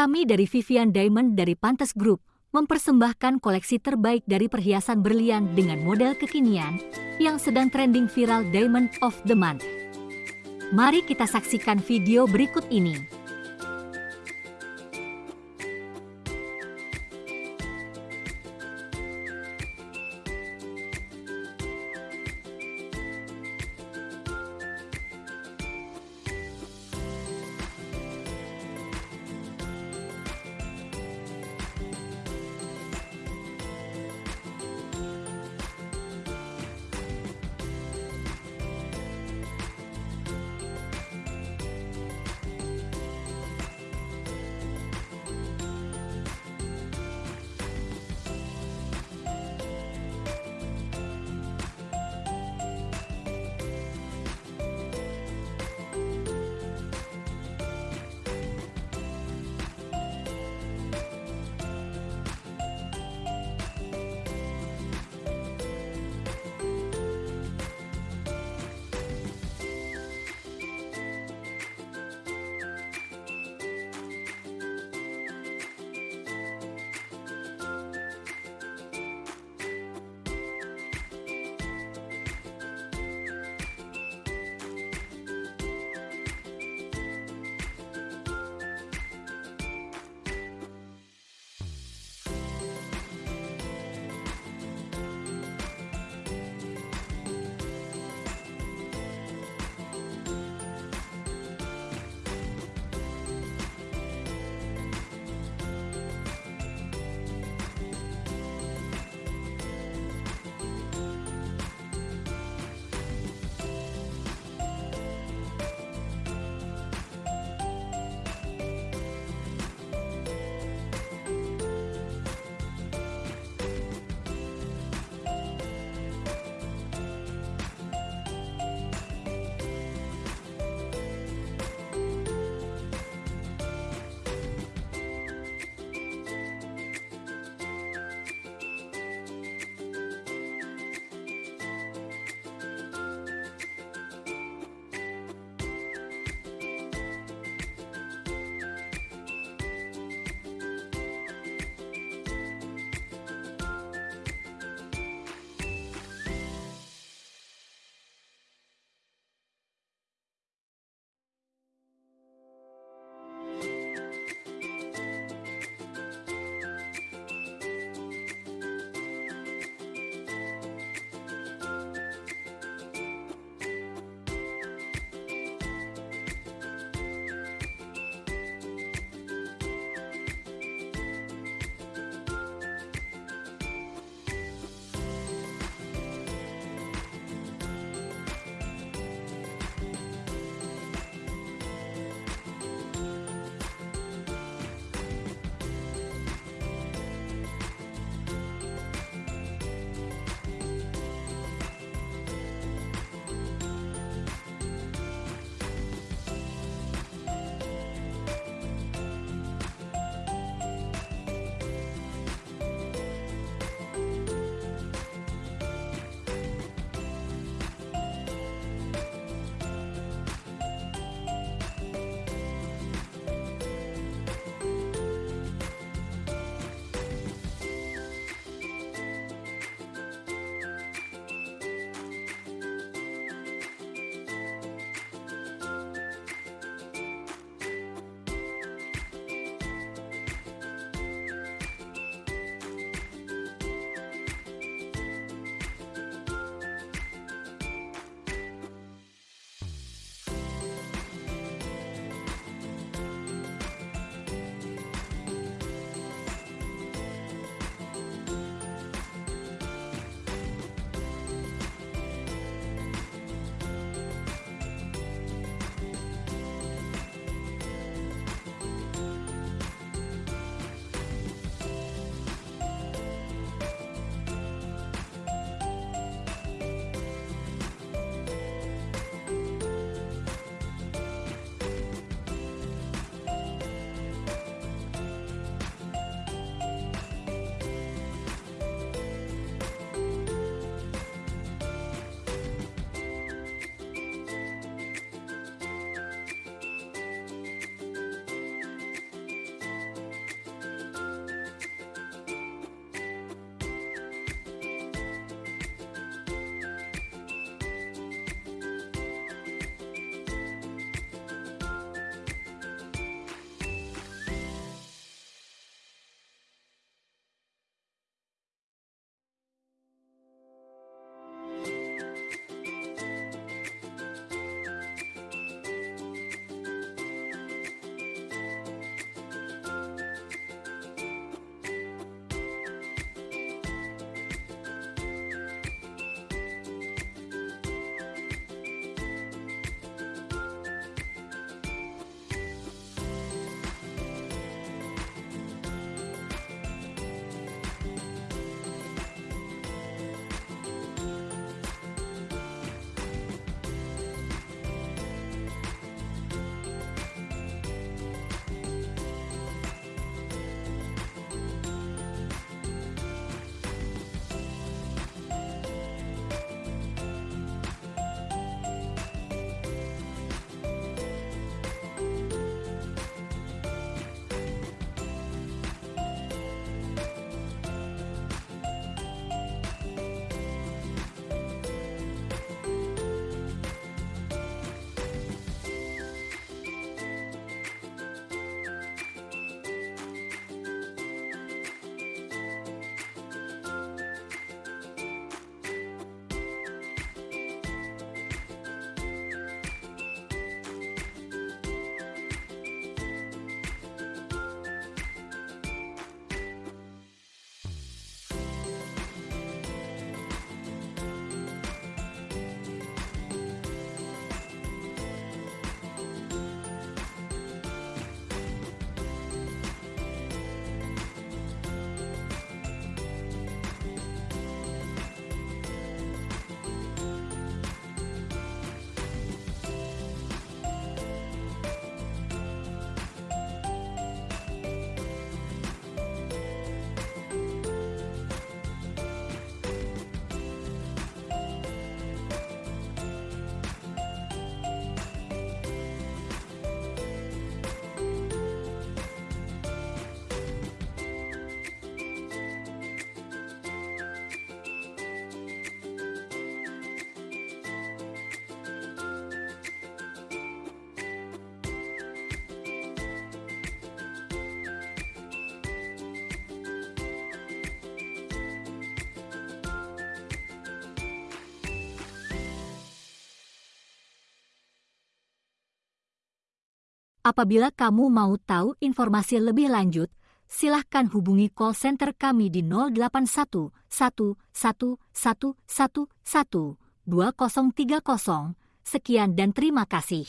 Kami dari Vivian Diamond dari Pantes Group mempersembahkan koleksi terbaik dari perhiasan berlian dengan model kekinian yang sedang trending viral Diamond of the Month. Mari kita saksikan video berikut ini. Apabila kamu mau tahu informasi lebih lanjut, silahkan hubungi call center kami di 081 2030. Sekian dan terima kasih.